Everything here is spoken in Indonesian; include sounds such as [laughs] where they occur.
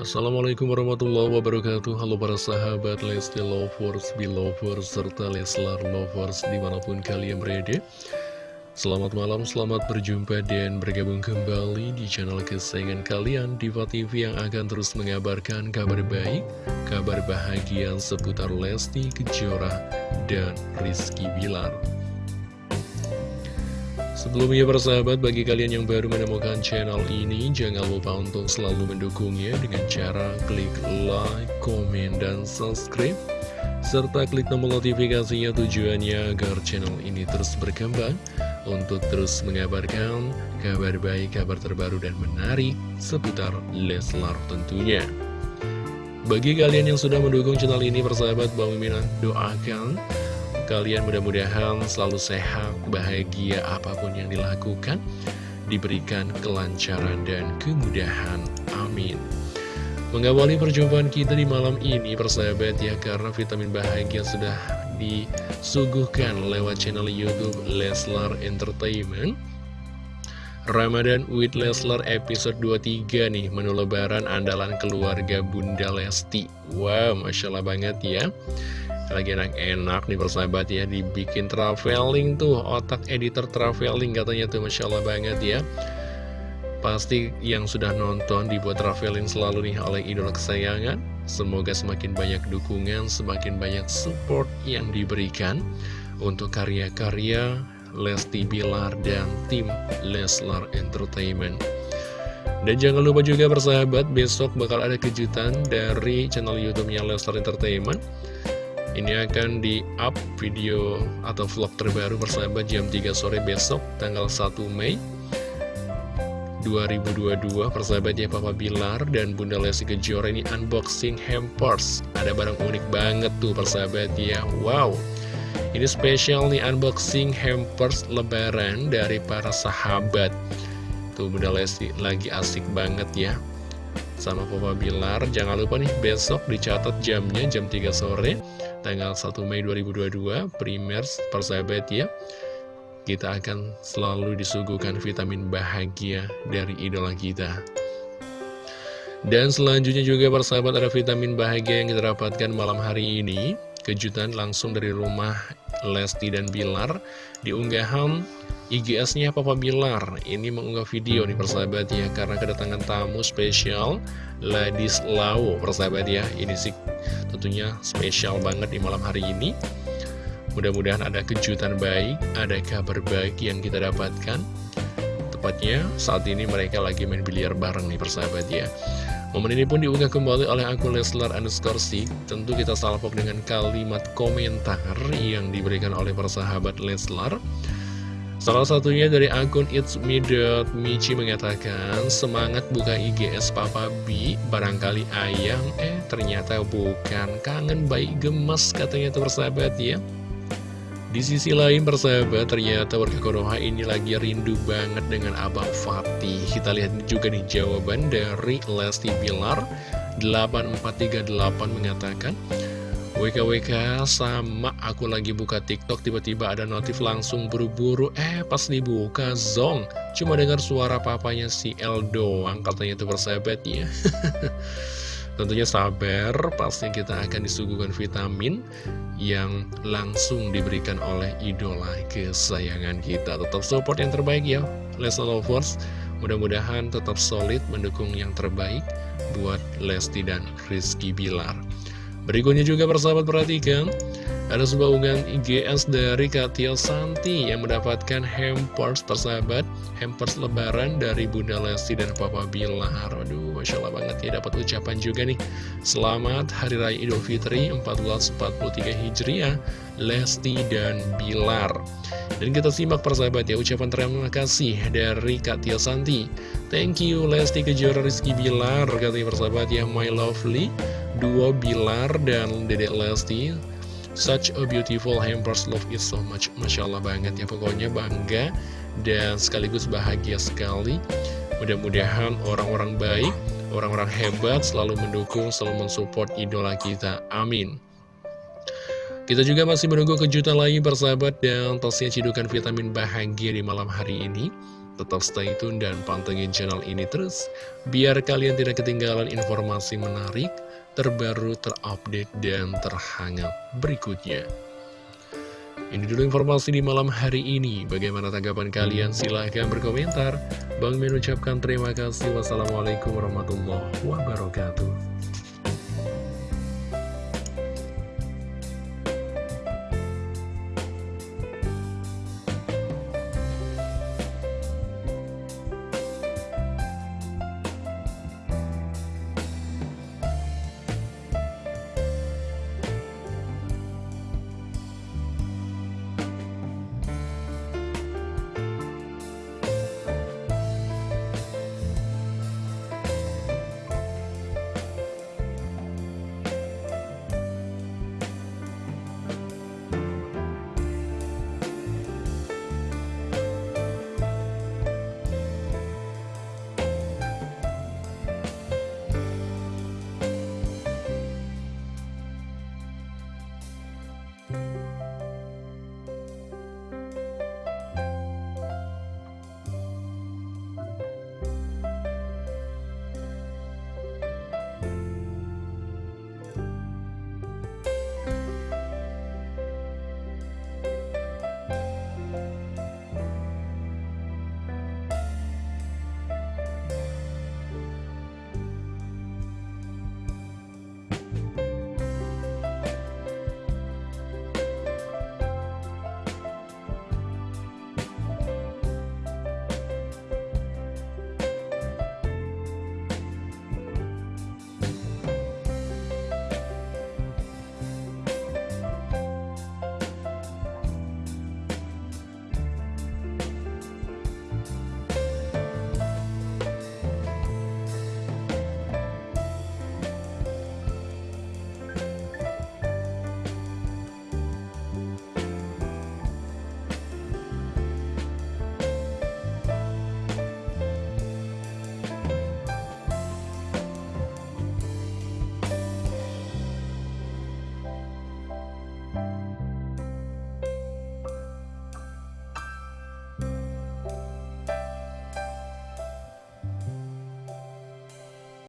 Assalamualaikum warahmatullahi wabarakatuh. Halo para sahabat Lesti Lovers, Belovers, serta Leslar Lovers di mana pun kalian berada. Selamat malam, selamat berjumpa dan bergabung kembali di channel kesayangan kalian Diva TV yang akan terus mengabarkan kabar baik, kabar bahagia seputar Lesti Kejora dan Rizky Bilar Sebelumnya persahabat, bagi kalian yang baru menemukan channel ini, jangan lupa untuk selalu mendukungnya dengan cara klik like, komen, dan subscribe. Serta klik tombol notifikasinya tujuannya agar channel ini terus berkembang untuk terus mengabarkan kabar baik, kabar terbaru, dan menarik seputar Leslar tentunya. Bagi kalian yang sudah mendukung channel ini, persahabat, Bang Mimin doakan kalian mudah-mudahan selalu sehat, bahagia apa pun yang dilakukan, diberikan kelancaran dan kemudahan. Amin. Mengawali perjumpaan kita di malam ini, persahabat ya, karena vitamin bahagia sudah disuguhkan lewat channel Youtube Leslar Entertainment. Ramadan with Leslar episode 23 nih, menu lebaran andalan keluarga Bunda Lesti. Wow, Masya Allah banget ya lagi enak-enak nih persahabat ya dibikin traveling tuh otak editor traveling katanya tuh Masya Allah banget ya. Pasti yang sudah nonton dibuat traveling selalu nih oleh idola kesayangan. Semoga semakin banyak dukungan semakin banyak support yang diberikan untuk karya-karya Lesti Bilar dan tim Leslar Entertainment. Dan jangan lupa juga persahabat, besok bakal ada kejutan dari channel YouTube-nya Leslar Entertainment ini akan di-up video atau vlog terbaru persahabat jam 3 sore besok tanggal 1 Mei 2022 persahabat ya Papa Bilar dan Bunda Lesti Kejora. Ini unboxing hampers. Ada barang unik banget tuh persahabat ya Wow. Ini spesial nih unboxing hampers lebaran dari para sahabat. Tuh Bunda Lesti lagi asik banget ya sama Papa Bilar Jangan lupa nih besok dicatat jamnya jam 3 sore tanggal 1 Mei 2022 Primers persahabat ya. Kita akan selalu disuguhkan vitamin bahagia dari idola kita. Dan selanjutnya juga persahabat ada vitamin bahagia yang kita dapatkan malam hari ini. Kejutan langsung dari rumah Lesti dan Bilar di unggahan IGS-nya Papa Bilar. Ini mengunggah video nih persahabat ya karena kedatangan tamu spesial Ladis Lau. Persahabat ya ini sih tentunya spesial banget di malam hari ini. Mudah-mudahan ada kejutan baik ada kabar baik yang kita dapatkan. Tepatnya saat ini mereka lagi main biliar bareng nih persahabat ya. Momen ini pun diunggah kembali oleh akun Leslar underscore Tentu kita salpok dengan kalimat komentar yang diberikan oleh persahabat Leslar Salah satunya dari akun It's Me Michi mengatakan Semangat buka IGS Papa B. Barangkali ayang Eh ternyata bukan. Kangen bayi gemes katanya tuh persahabat ya. Di sisi lain persahabat Ternyata warga Konoha ini lagi rindu banget dengan Abang Fatih. Kita lihat juga nih jawaban dari Lesti Bilar. 8438 mengatakan WKWK sama aku lagi buka tiktok tiba-tiba ada notif langsung buru-buru. Eh pas dibuka zong. Cuma dengar suara papanya si El doang katanya itu persahabat ya [laughs] Tentunya sabar pasti kita akan disuguhkan vitamin Yang langsung diberikan oleh idola kesayangan kita. Tetap support yang terbaik ya. Lesa Lovers Mudah-mudahan tetap solid mendukung yang terbaik buat Lesti dan Rizky Bilar Berikutnya juga persahabat perhatikan Ada sebuah unggahan IGS dari Katia Santi Yang mendapatkan hampers persahabat Hampers lebaran dari Bunda Lesti dan Papa Bilar. Aduh Masya Allah banget ya dapat ucapan juga nih. Selamat Hari Raya Idul Fitri 1443 Hijriah Lesti dan Bilar. Dan kita simak persahabat ya ucapan terima kasih dari Katia Santi. Thank you Lesti Kejora Rizky Bilar. Katanya persahabat ya My Lovely duo Bilar dan Dedek Lesti Such a beautiful hampers love it so much Masya Allah banget ya. Pokoknya bangga dan sekaligus bahagia sekali. Mudah-mudahan orang-orang baik, orang-orang hebat selalu mendukung, selalu mensupport idola kita. Amin. Kita juga masih menunggu kejutan lain persahabat dan pastinya cidukan vitamin bahagia di malam hari ini. Tetap stay tune dan pantengin channel ini terus, biar kalian tidak ketinggalan informasi menarik, terbaru, terupdate, dan terhangat berikutnya. Ini dulu informasi di malam hari ini. Bagaimana tanggapan kalian? Silahkan berkomentar. Bang mengucapkan terima kasih. Wassalamualaikum warahmatullahi wabarakatuh.